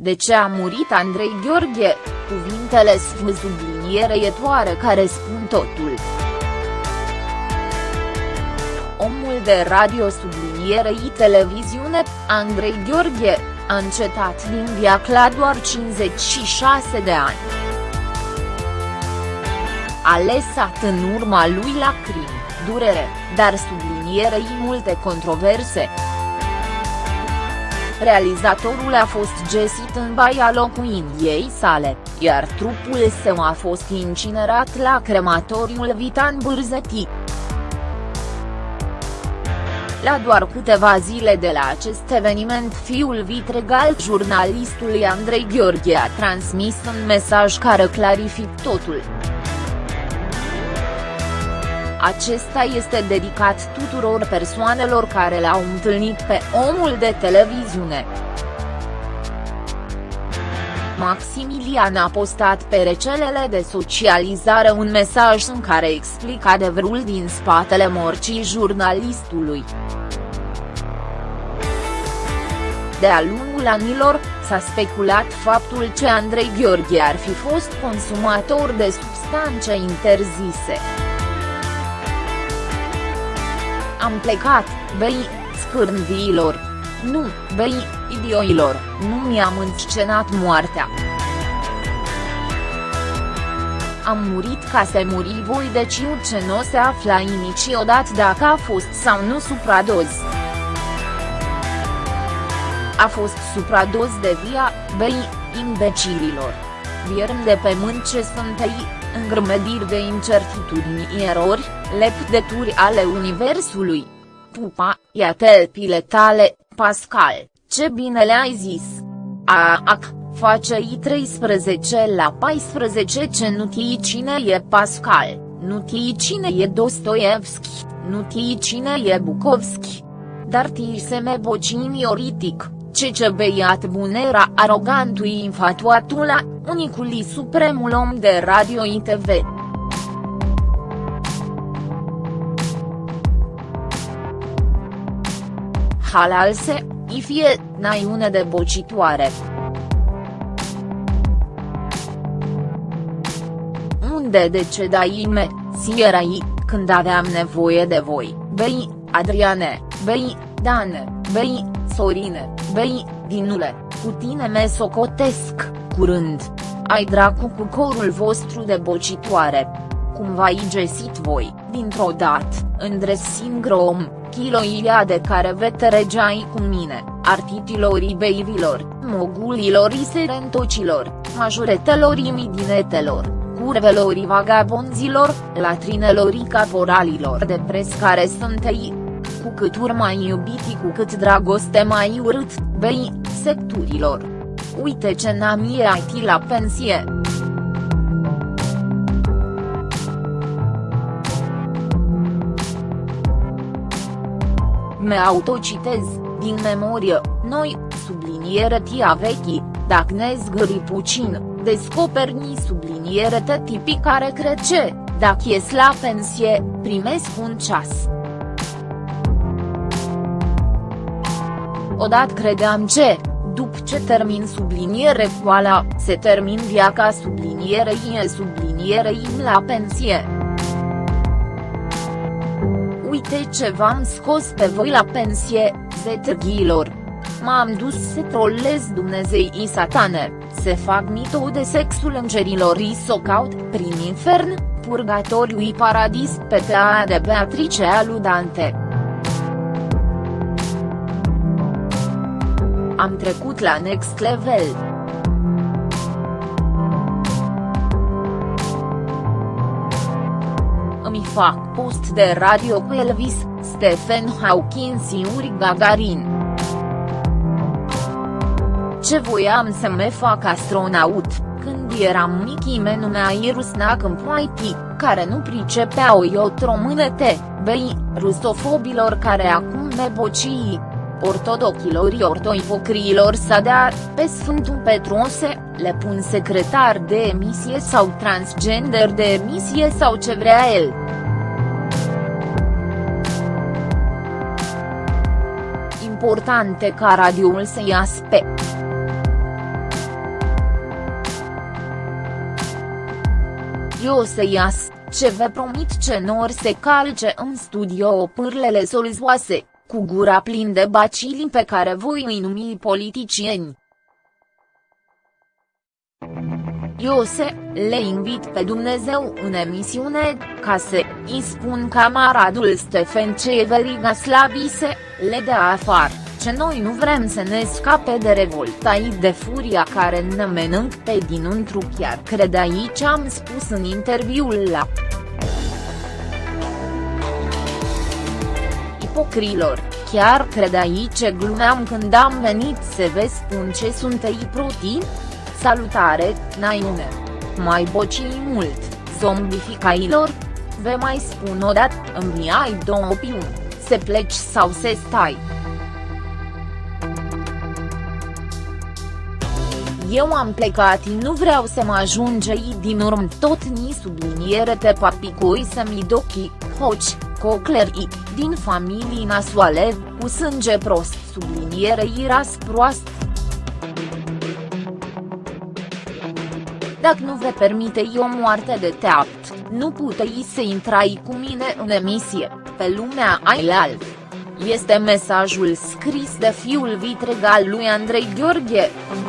De ce a murit Andrei Gheorghe, cuvintele subliniere care spun totul. Omul de radio sublinierei televiziune, Andrei Gheorghe, a încetat din viac la doar 56 de ani. A lăsat în urma lui lacrimi, durere, dar sublinierei multe controverse. Realizatorul a fost găsit în baia locuindiei sale, iar trupul său a fost incinerat la crematoriul Vitan Bârzetii. La doar câteva zile de la acest eveniment fiul vitregal jurnalistului Andrei Gheorghe a transmis un mesaj care clarific totul. Acesta este dedicat tuturor persoanelor care l-au întâlnit pe omul de televiziune. Maximilian a postat pe rețelele de socializare un mesaj în care explică adevărul din spatele morcii jurnalistului. De-a lungul anilor, s-a speculat faptul că Andrei Gheorghe ar fi fost consumator de substanțe interzise. Am plecat, băi, scârnviilor. Nu, băi, idioilor, nu mi-am înscenat moartea. Am murit ca să muri voi deci ce nu se afla niciodată dacă a fost sau nu supradoz. A fost supradoz de via, băi, imbecililor. Vierm de pământ ce sunt ei, îngrămădiri de incertitudini erori, lepdeturi ale universului. Pupa, ia telpile tale, Pascal, ce bine le-ai zis. Aac, face-i 13 la 14 ce nu tii cine e Pascal, nu tii cine e Dostoevski, nu tii cine e Bukovski. Dar tii se me bocimioritic, ce ce beiat bunera arogantui infatuatula, unicului supremul om de radio ITV. halalse, ifie, naiune de bocitoare. Unde decedai me, sierai, când aveam nevoie de voi, bei, Adriane, bei, Dane, bei, Sorine, bei, Dinule, cu tine me socotesc, curând. Ai dracu cu corul vostru de bocitoare. Cum v-ai găsit voi, dintr-o dată, în dressing room, chiloilia de care veteregeai cu mine, artitilor ibeivilor, mogulilor serentocilor, majoretelor imidinetelor, curvelor vagabonzilor, latrinelor caporalilor de pres care sunt ei. Cu cât mai iubiti cu cât dragoste mai urât, bei, secturilor. Uite ce n-am IT la pensie. Me autocitez, din memorie, noi, subliniere tia vechi, dacă ne zgâri puțin, descoperni subliniere te tipii care crece, dacă ies la pensie, primesc un ceas. Odată credeam ce, după ce termin subliniere coala, se termin viaca sublinierei e sublinierei la pensie. Uite ce v-am scos pe voi la pensie, zetârghilor. M-am dus să trolez dumnezeii satane, se fac mito de sexul îngerilor s-o caut prin infern, purgatoriu paradis pe tea de Beatrice aludante. Am trecut la next level. îmi fac post de radio cu Elvis, Stephen Hawking și Uri Gagarin. Ce voiam să me fac astronaut, când eram mic me numea Irusnac în poiti, care nu pricepeau iot românete, bei, rusofobilor care acum me ortodochilor ortoipocriilor, să dea, pe Sfântul Petruose, le pun secretar de emisie sau transgender de emisie sau ce vrea el. Importante ca radioul să ia pe. Eu să iasă ce vă promit ce nor se calce în studio pârlele solzoase cu gura plin de bacili pe care voi îi numi politicieni. Iose, le invit pe Dumnezeu în emisiune, ca să îi spun camaradul Stefan Ceveriga Slavise, le dea afară, ce noi nu vrem să ne scape de revoltai de furia care ne menânc pe dinăuntru chiar crede aici am spus în interviul la Ipocrilor, chiar crede aici glumeam când am venit să vă spun ce sunt ei protein? Salutare, Naiune! Mai bocii mult, zombificailor? Vă mai spun o dată, îmi ai două opțiuni, să pleci sau să stai. Eu am plecat și nu vreau să mă ajunge din urmă tot ni subliniere te papicoi să-mi dochi, hoci, cocleri, din familii nasoale, cu sânge prost subliniere iras proast. Dacă nu vă permite o moarte de teapt, nu puteți să intrai cu mine în emisie, pe lumea ailaltă. Este mesajul scris de fiul vitregal lui Andrei Gheorghe, în